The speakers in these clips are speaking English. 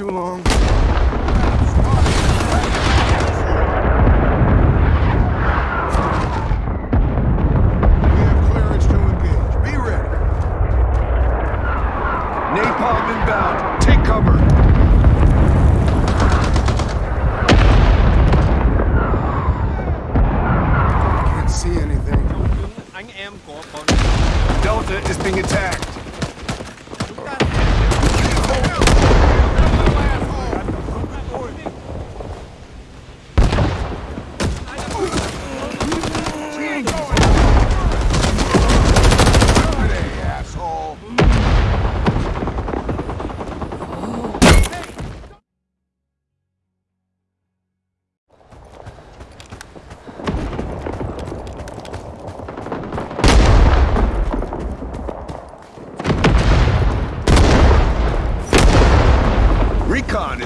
too long.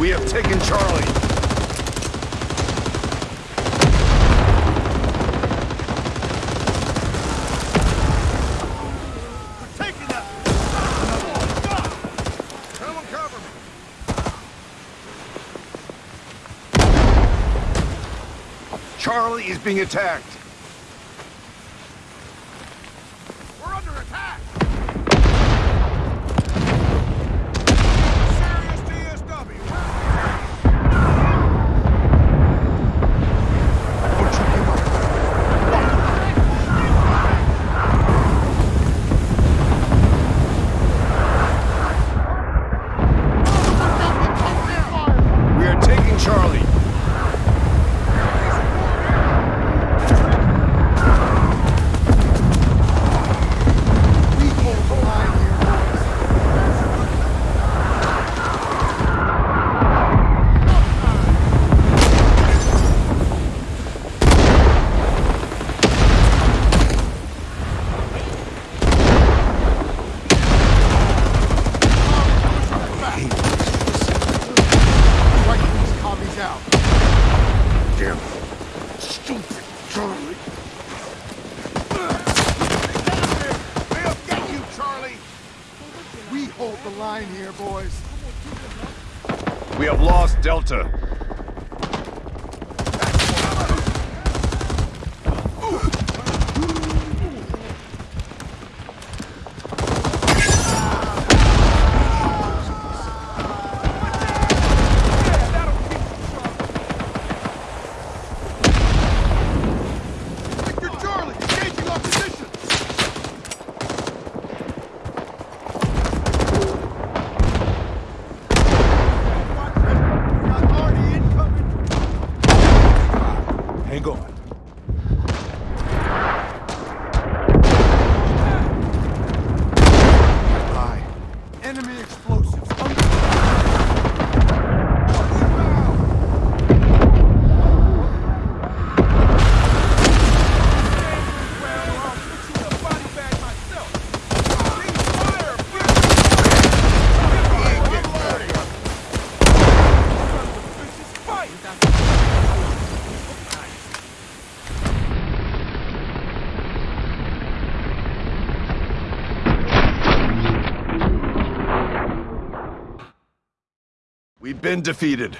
We have taken Charlie. Charlie is being attacked. We have lost Delta. Enemy explosion. been defeated.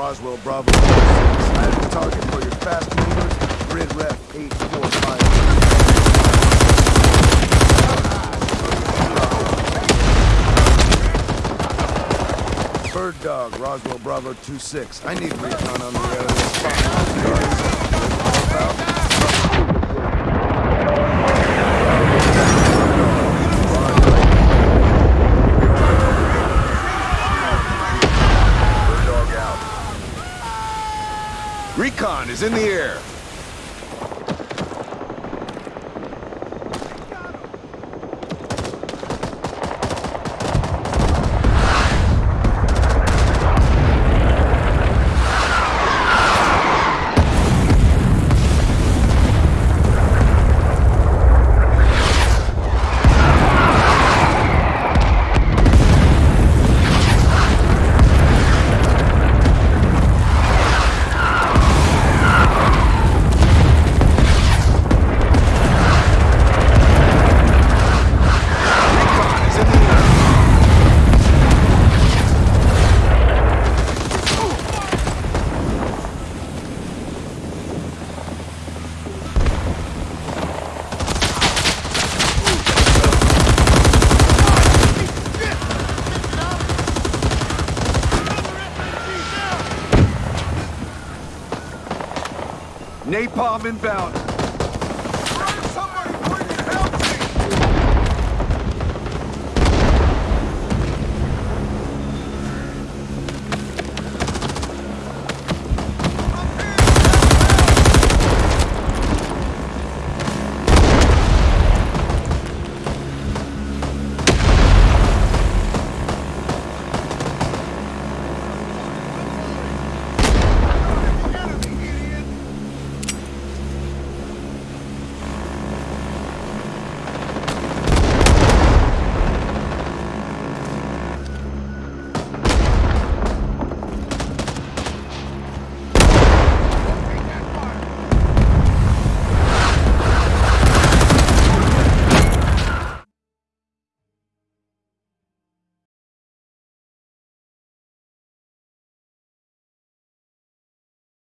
Roswell Bravo 6. I have a target for your fast movers. Grid ref 845. Bird Dog, Roswell Bravo 26. I need recon on the area. Spot. Bird Dog out. Recon is in the air. Napalm inbound.